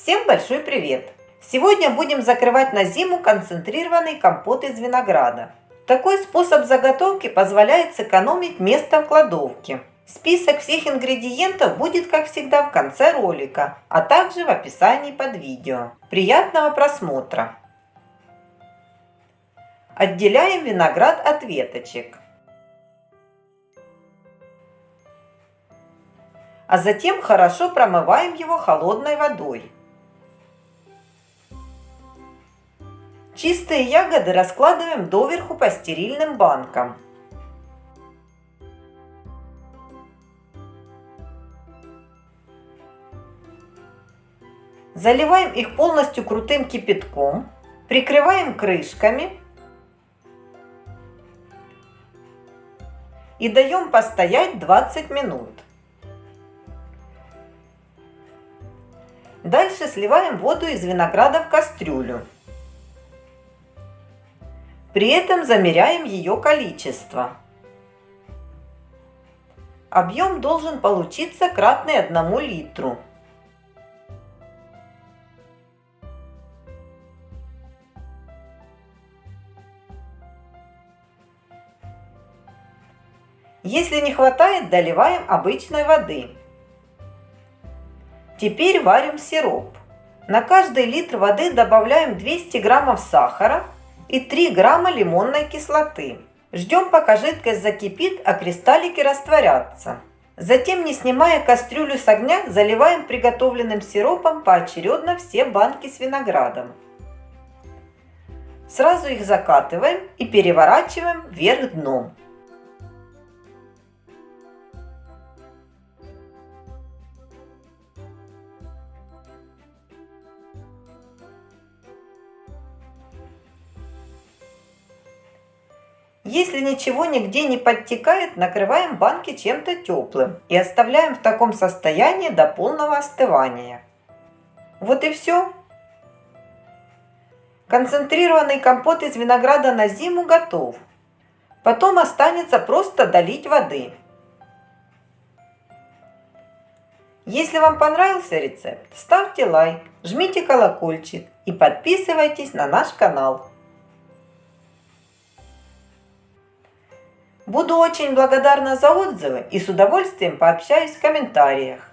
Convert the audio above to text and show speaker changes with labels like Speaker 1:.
Speaker 1: Всем большой привет! Сегодня будем закрывать на зиму концентрированный компот из винограда. Такой способ заготовки позволяет сэкономить место в кладовке. Список всех ингредиентов будет, как всегда, в конце ролика, а также в описании под видео. Приятного просмотра! Отделяем виноград от веточек. А затем хорошо промываем его холодной водой. Чистые ягоды раскладываем доверху по стерильным банкам. Заливаем их полностью крутым кипятком, прикрываем крышками и даем постоять 20 минут. Дальше сливаем воду из винограда в кастрюлю. При этом замеряем ее количество. Объем должен получиться кратный 1 литру. Если не хватает, доливаем обычной воды. Теперь варим сироп. На каждый литр воды добавляем 200 граммов сахара и 3 грамма лимонной кислоты. Ждем, пока жидкость закипит, а кристаллики растворятся. Затем, не снимая кастрюлю с огня, заливаем приготовленным сиропом поочередно все банки с виноградом. Сразу их закатываем и переворачиваем вверх дном. Если ничего нигде не подтекает, накрываем банки чем-то теплым и оставляем в таком состоянии до полного остывания. Вот и все. Концентрированный компот из винограда на зиму готов. Потом останется просто долить воды. Если вам понравился рецепт, ставьте лайк, жмите колокольчик и подписывайтесь на наш канал. Буду очень благодарна за отзывы и с удовольствием пообщаюсь в комментариях.